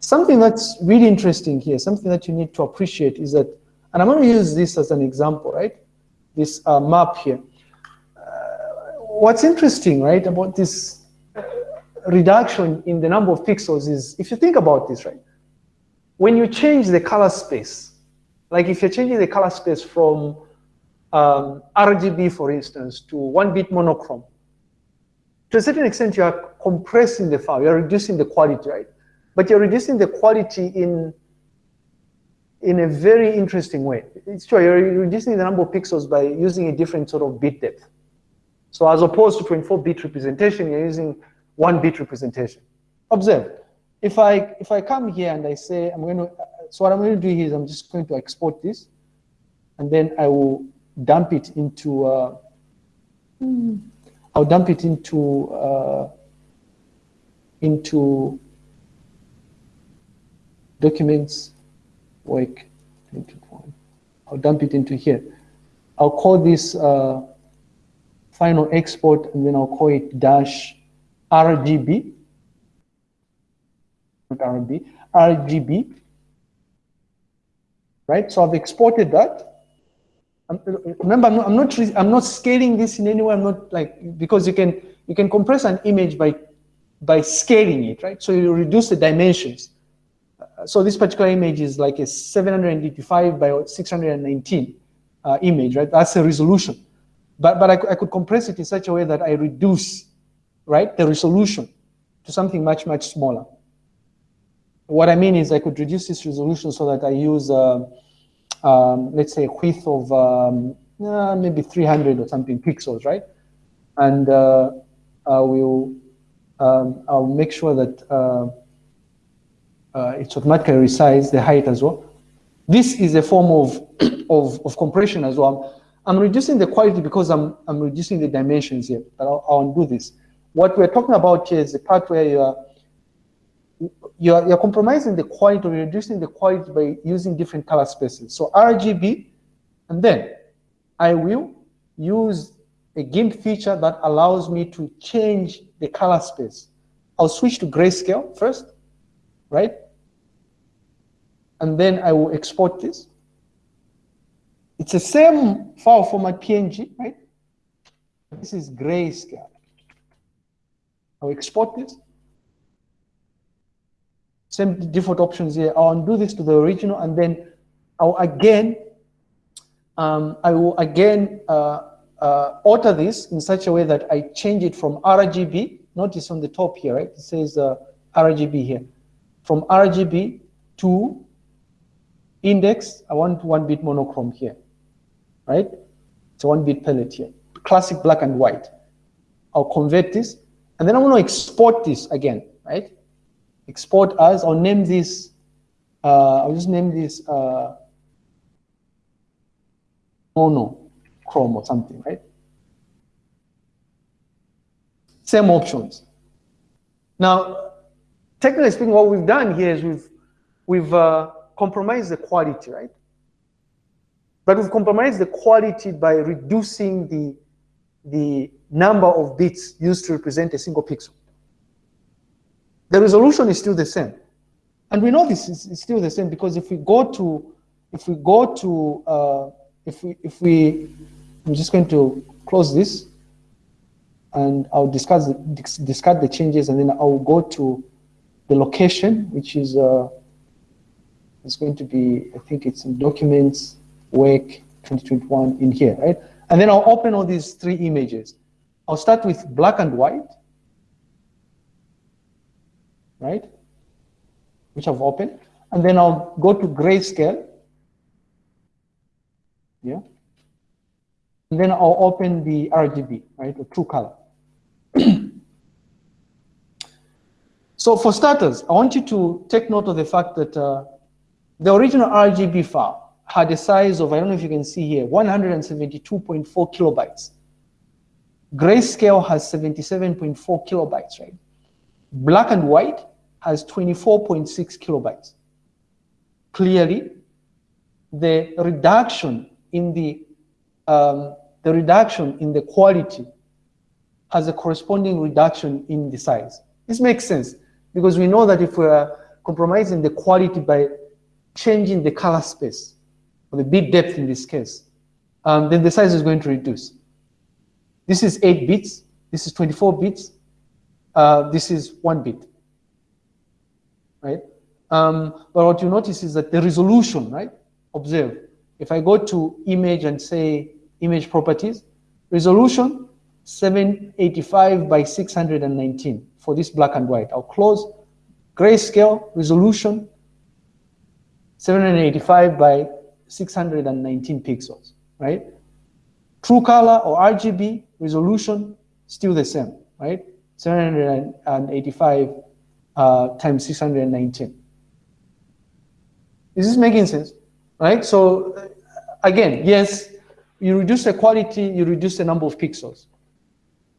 Something that's really interesting here, something that you need to appreciate is that, and I'm going to use this as an example, right? This uh, map here. Uh, what's interesting, right, about this uh, reduction in the number of pixels is, if you think about this, right, when you change the color space, like if you're changing the color space from um, RGB, for instance, to one bit monochrome, to a certain extent, you are compressing the file, you're reducing the quality, right? But you're reducing the quality in, in a very interesting way. It's true, you're reducing the number of pixels by using a different sort of bit depth. So as opposed to 24-bit representation, you're using one-bit representation. Observe, if I, if I come here and I say, I'm going to, so what I'm going to do here is I'm just going to export this, and then I will dump it into, uh, I'll dump it into, uh, into documents, work, I'll dump it into here. I'll call this uh, final export, and then I'll call it dash RGB, not RGB, RGB, right? So I've exported that. remember, I'm not, I'm not, I'm not scaling this in any way. I'm not like because you can you can compress an image by by scaling it, right? So you reduce the dimensions. Uh, so this particular image is like a 785 by 619 uh, image, right? That's a resolution. But, but I, I could compress it in such a way that I reduce, right, the resolution to something much, much smaller. What I mean is I could reduce this resolution so that I use, uh, um, let's say, a width of um, uh, maybe 300 or something pixels, right? And uh, I will um, I'll make sure that uh, it's automatically resize the height as well. This is a form of, of, of compression as well. I'm, reducing the quality because I'm, I'm reducing the dimensions here, but I'll, I'll undo this. What we're talking about here is the part where you are you're, you're compromising the quality or reducing the quality by using different color spaces. So RGB, and then I will use a GIMP feature that allows me to change the color space. I'll switch to grayscale first, right? And then I will export this. It's the same file format PNG, right? This is grayscale. I'll export this. Same default options here. I'll undo this to the original and then I'll again, um, I will again uh, uh, alter this in such a way that I change it from RGB, notice on the top here, right? It says uh, RGB here. From RGB to index, I want one bit monochrome here, right? It's a one bit palette here. Classic black and white. I'll convert this, and then I'm going to export this again, right? Export as, I'll name this, uh, I'll just name this uh, mono Chrome or something, right? Same options. Now, technically speaking, what we've done here is we've, we've uh, compromised the quality, right? But we've compromised the quality by reducing the, the number of bits used to represent a single pixel. The resolution is still the same. And we know this is still the same because if we go to, if we go to, uh, if we, if we I'm just going to close this and I'll discuss discuss the changes and then I'll go to the location, which is uh, it's going to be, I think it's in documents, work 2021 in here, right? And then I'll open all these three images. I'll start with black and white, right? Which I've opened. And then I'll go to grayscale. Yeah. And then I'll open the RGB, right, the true color. so for starters, I want you to take note of the fact that uh, the original RGB file had a size of, I don't know if you can see here, 172.4 kilobytes. Grayscale has 77.4 kilobytes, right? Black and white has 24.6 kilobytes. Clearly, the reduction in the um, the reduction in the quality has a corresponding reduction in the size. This makes sense because we know that if we're compromising the quality by changing the color space, or the bit depth in this case, um, then the size is going to reduce. This is 8 bits, this is 24 bits, uh, this is 1 bit, right? Um, but what you notice is that the resolution, right? Observe, if I go to image and say image properties, resolution 785 by 619 for this black and white. I'll close grayscale resolution 785 by 619 pixels, right? True color or RGB resolution still the same, right? 785 uh, times 619. Is this making sense? Right? So again, yes, you reduce the quality, you reduce the number of pixels.